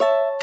you